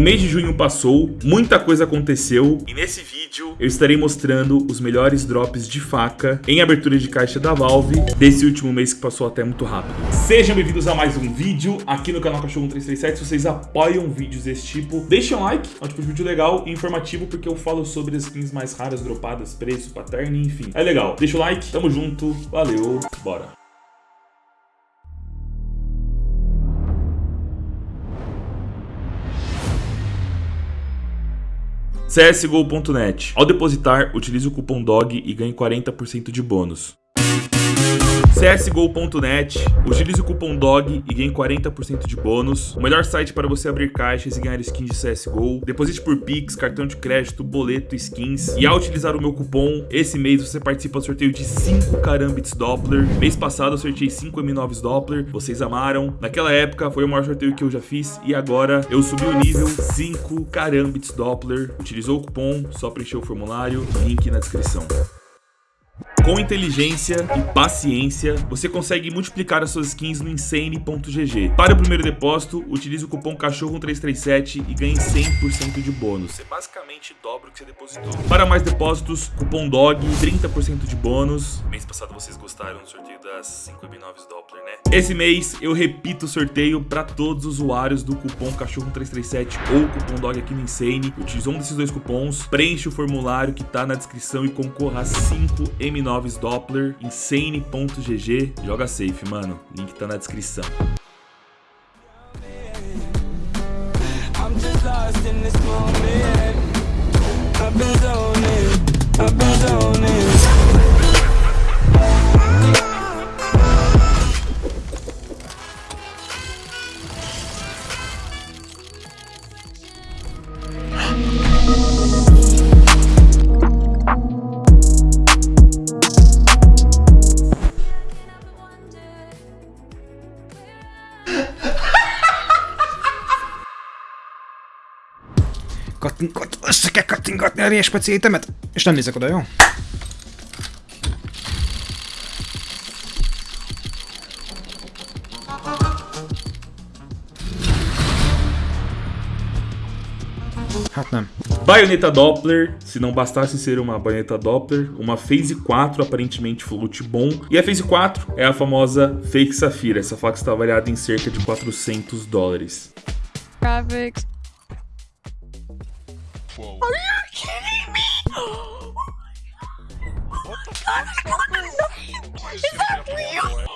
O mês de junho passou, muita coisa aconteceu e nesse vídeo eu estarei mostrando os melhores drops de faca em abertura de caixa da Valve desse último mês que passou até muito rápido. Sejam bem-vindos a mais um vídeo aqui no canal Cachorro 1337. Se vocês apoiam vídeos desse tipo, deixem um like, é um tipo de vídeo legal e informativo porque eu falo sobre as skins mais raras, dropadas, preço, pattern, enfim. É legal. Deixa o like, tamo junto, valeu, bora. CSGO.net. Ao depositar, utilize o cupom DOG e ganhe 40% de bônus csgo.net, utilize o cupom DOG e ganhe 40% de bônus. O melhor site para você abrir caixas e ganhar skins de CSGO. Deposite por Pix, cartão de crédito, boleto, skins. E ao utilizar o meu cupom, esse mês você participa do sorteio de 5 Karambits Doppler. Mês passado eu sorteei 5 M9s Doppler, vocês amaram. Naquela época foi o maior sorteio que eu já fiz e agora eu subi o nível 5 Karambits Doppler. Utilizou o cupom, só preencher o formulário, link na descrição. Com inteligência e paciência, você consegue multiplicar as suas skins no Insane.gg. Para o primeiro depósito, utilize o cupom CACHORRO337 e ganhe 100% de bônus. Você basicamente dobra o que você depositou. Para mais depósitos, cupom DOG, 30% de bônus. Mês passado vocês gostaram do sorteio das 5 M9s Doppler, né? Esse mês eu repito o sorteio para todos os usuários do cupom CACHORRO337 ou cupom DOG aqui no Insane. Utilize um desses dois cupons, preenche o formulário que tá na descrição e concorra a 5 M9 Noves Doppler, insane.gg. Joga safe, mano. Link tá na descrição. Kattingatni a réspeciétemet, és nem nézek oda, jó? Hát nem. Baioneta Doppler, se não bastasse ser uma baioneta Doppler, uma Phase 4 aparentemente float bom. E a Phase 4 é a famosa Fake Safira. Essa faca está avaliada em cerca de 400 dólares. Graphics Whoa. Are you kidding me? Oh what the fuck? Is that real?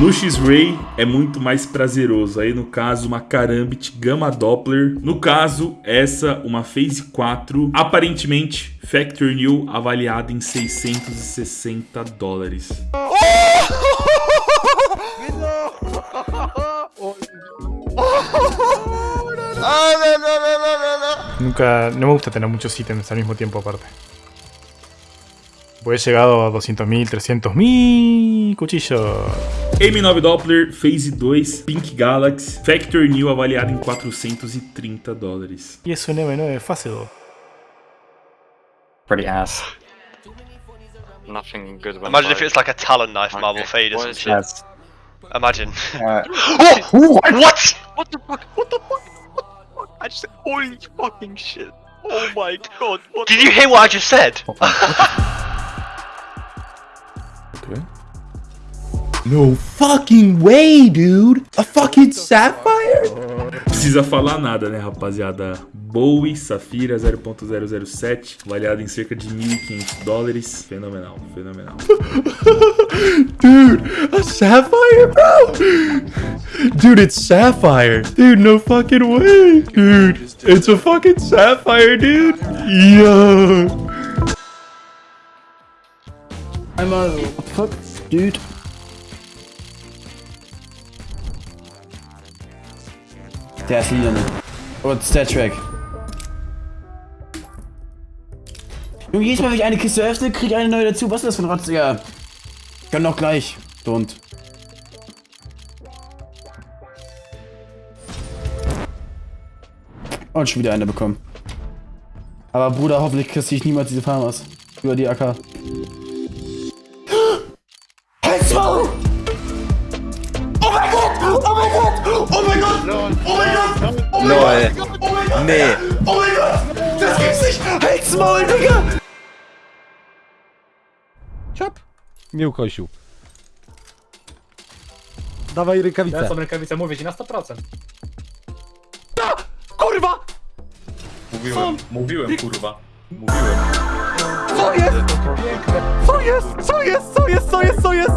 No X-Ray é muito mais prazeroso. Aí no caso, uma Karambit Gamma Doppler. No caso, essa, uma Phase 4. Aparentemente, Factory New avaliada em 660 dólares. Nunca, no me gusta tener muchos ítems al mismo tiempo aparte. Pues he llegado a 200.000, 300.000 cuchillo. M9 Doppler Phase 2 Pink Galaxy Factory New avaliado em 430 dólares. E esse M9 fácil. Pretty ass. Nothing good. Imagine if it's like a talon knife okay. marble fade some shit. Yes. Imagine. Uh, oh, what? what? What the fuck? What the fuck? What the fuck? I just said, holy fucking shit. Oh my god. Did you hear what I just said? No fucking way, dude! A fucking Sapphire? Precisa falar nada, né, rapaziada? Bowie Safira 0.007, avaliado em cerca de 1.500 dólares. Fenomenal, fenomenal. Dude, a Sapphire, bro! Dude, it's Sapphire. Dude, no fucking way. Dude, it's a fucking Sapphire, dude. Yo. What the fuck, dude? Der ist lila. Und Star Trek. Junge, jedes Mal, wenn ich eine Kiste öffne, kriege ich eine neue dazu. Was ist das für ein Rotz? Ich kann doch gleich. Don't. Und schon wieder eine bekommen. Aber Bruder, hoffentlich kriegst du niemals diese Farmers. Über die AK. Oh mein Gott! Oh mein Gott! Oh mein Lol. Gott! Oh mein Gott! Nee. Oh mein Gott! Das gibt's nicht! Halt's Maul, Digga! Ciap! Mnie ukosił. Dawaj rękawicę. Są rękawice, mówię ci na 100%. Kurwa! Mówiłem, mówiłem, kurwa. Mówiłem. Co jest? Co jest? Co jest? Co jest? Co jest? Co jest?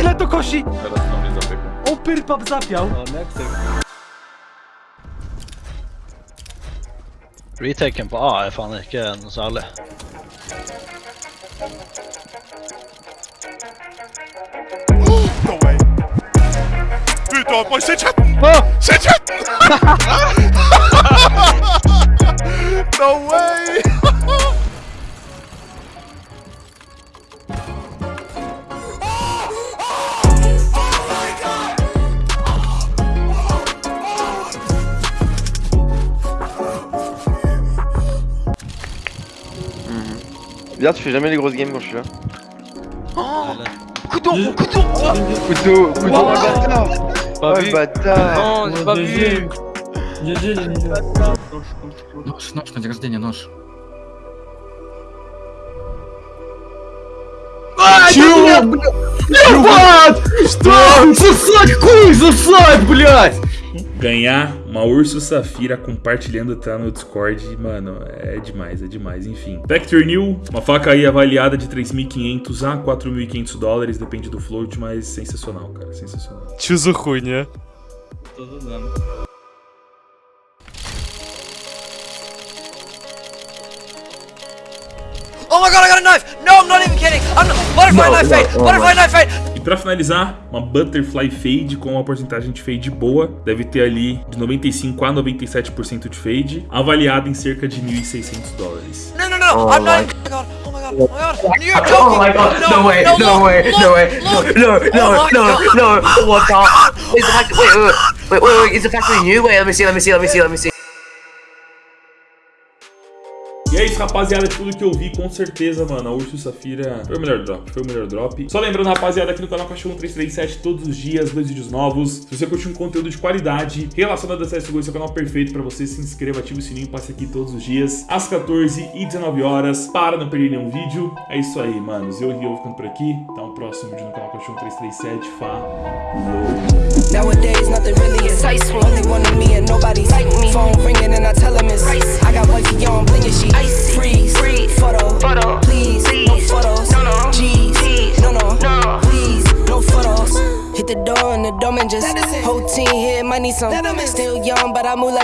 Ile to kosi? Teraz opierpap zapiał. No, next Retaken på A er faen ikke noe særlig. Ut av meg! Chatten! No way! Viens, tu fais jamais les grosses games quand je suis là. Oh Coudon Coudon Couteau Coudon oh, le bâtard pas oh, vu. бата! Non, j'ai pas vu. GG, Нож, нож на день рождения, нож. Чего? Ебать! Что? Засадь, куй, засадь, блядь! ganhar uma Urso Safira compartilhando tá no Discord, mano, é demais, é demais, enfim. Vector New, uma faca aí avaliada de 3.500 a 4.500 dólares, depende do float, mas sensacional, cara, sensacional. Tio ruim, né? Todo usando. Oh my god, I got a knife! No, I'm not even kidding! I'm not... Butterfly no, knife no, fade! Oh Butterfly no. knife fade! Pra finalizar, uma Butterfly Fade com uma porcentagem de fade boa, deve ter ali de 95 a 97% de fade, avaliada em cerca de 1.600 dólares. No, no, no! I'm not Oh my god! Oh my god! Oh my god! You're joking! Oh my god, no way, no way, look, no way, no, look. no, Oh no, no, God. no, what the? Wait, wait, wait, wait, wait, is the factory new? Wait, let me see, let me see, let me see, let me see. É isso, rapaziada, tudo que eu vi, com certeza, mano, a Urso Safira foi o melhor drop, foi o melhor drop. Só lembrando, rapaziada, aqui no canal Cachorro 337, todos os dias, dois vídeos novos. Se você curte um conteúdo de qualidade relacionado a CSGO, esse é o canal perfeito pra você. Se inscreva, ative o sininho, passe aqui todos os dias, às 14 e 19 horas, para não perder nenhum vídeo. É isso aí, manos. Eu e eu ficando por aqui. Até o próximo vídeo no canal Cachorro 337. Falou! Nowadays, nothing really. Only one of me and nobody's like me. Some. Still young, but I move like.